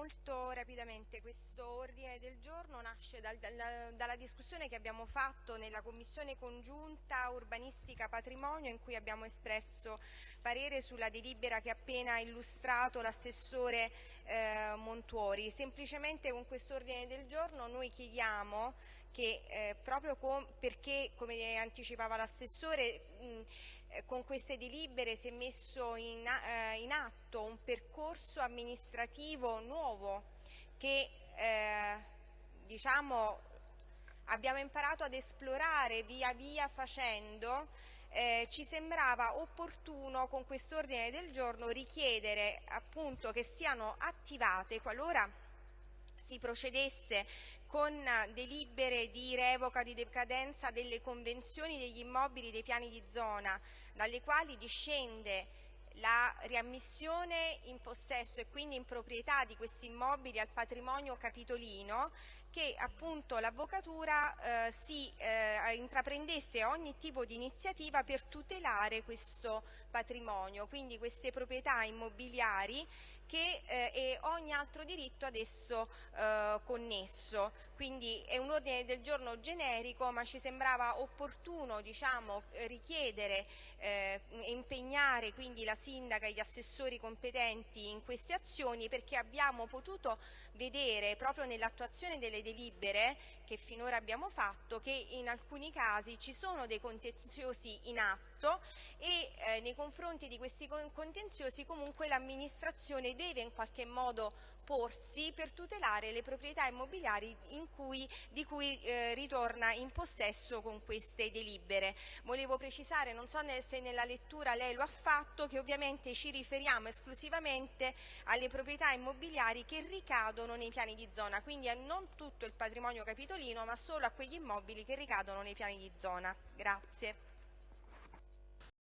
molto rapidamente, questo ordine del giorno nasce dal, dal, dalla discussione che abbiamo fatto nella Commissione congiunta urbanistica patrimonio in cui abbiamo espresso parere sulla delibera che ha appena illustrato l'assessore eh, Montuori. Semplicemente con questo ordine del giorno noi chiediamo che eh, proprio perché, come anticipava l'assessore, con queste delibere si è messo in, eh, in atto un percorso amministrativo nuovo che eh, diciamo, abbiamo imparato ad esplorare via via facendo eh, ci sembrava opportuno con quest'ordine del giorno richiedere appunto che siano attivate qualora si procedesse con delibere di revoca di decadenza delle convenzioni degli immobili dei piani di zona dalle quali discende la riammissione in possesso e quindi in proprietà di questi immobili al patrimonio capitolino che appunto l'avvocatura eh, si eh, intraprendesse ogni tipo di iniziativa per tutelare questo patrimonio, quindi queste proprietà immobiliari che eh, e ogni altro diritto ad esso eh, connesso. Quindi è un ordine del giorno generico, ma ci sembrava opportuno diciamo, richiedere e eh, impegnare quindi la sindaca e gli assessori competenti in queste azioni perché abbiamo potuto vedere proprio nell'attuazione delle delibere che finora abbiamo fatto che in alcuni casi ci sono dei contenziosi in atto e eh, nei confronti di questi contenziosi comunque l'amministrazione deve in qualche modo porsi per tutelare le proprietà immobiliari cui, di cui eh, ritorna in possesso con queste delibere. Volevo precisare, non so se nella lettura lei lo ha fatto, che ovviamente ci riferiamo esclusivamente alle proprietà immobiliari che ricadono nei piani di zona, quindi a non tutto il patrimonio capitolino ma solo a quegli immobili che ricadono nei piani di zona. Grazie.